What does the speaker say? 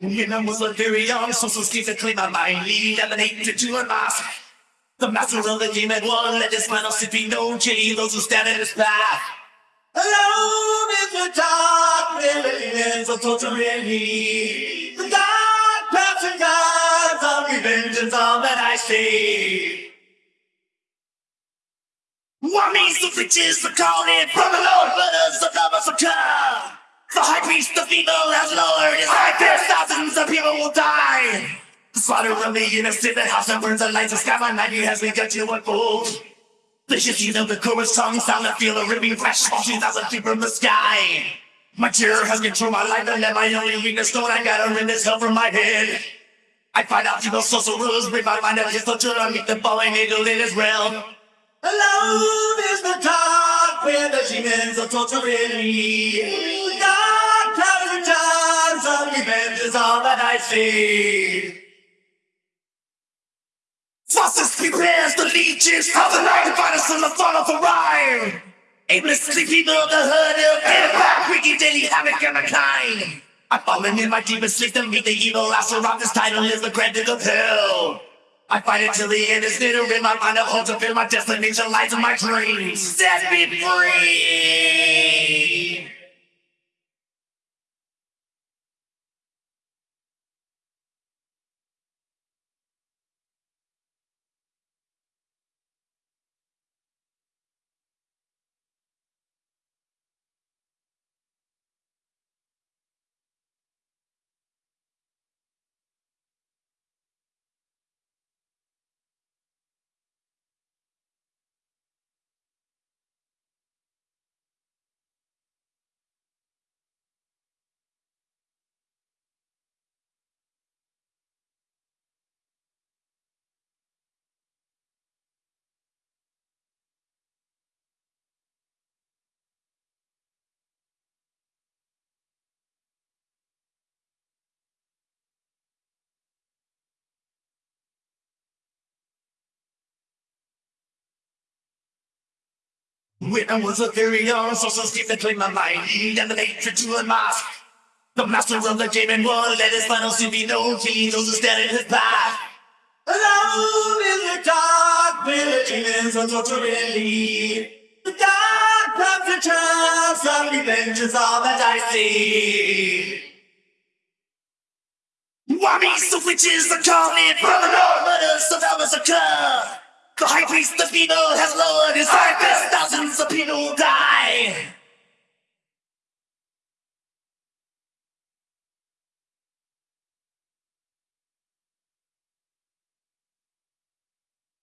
When I was a very young, social schemes to clean my mind, leading emanate to a mask. The master of the game demon one, let his final sit be known, killing those who stand in his path. Alone in the dark, millions of torturing me. The dark paths and gods of revenge is all that I see. What means the riches, the calling from the Lord, the occur. High priest, the female, has lowered his high fist, thousands of people will die. The slaughter of the innocent, the house that burns the lights, the sky by night has begun to unfold. The hissing of the chorus tongue sound and feel a ripping flash, two thousand feet from the sky. My terror has controlled my life, and let my only weakness know I got a this hell from my head. I find out through those social rules, bring my mind out just to meet the falling angel in his realm. Alone is the dark where the demons are torturing me. Is all that I see. Faucets prepares the leeches of the night to find us in the fall of a rhyme. Aimlessly people of the hood of get back, wreaking daily havoc on the kind. I've fallen in my deepest sleep to meet the evil last around this title is the granted of hell. I fight it till the end is near in my mind. I hold to feel my destination lies in my dreams. Set me free. When I was a very young, social scheme that claimed my mind, and the nature to unmask. The master of the game and one, let his final soon be known, he knows to stand in his path. Alone in the dark, where the demons are torturing me. The dark path and chance of revenge is all that I see. Whammies, the witches are calling from the north, us of Elvis occur. The female, has lowered his high fist. Thousands of people die.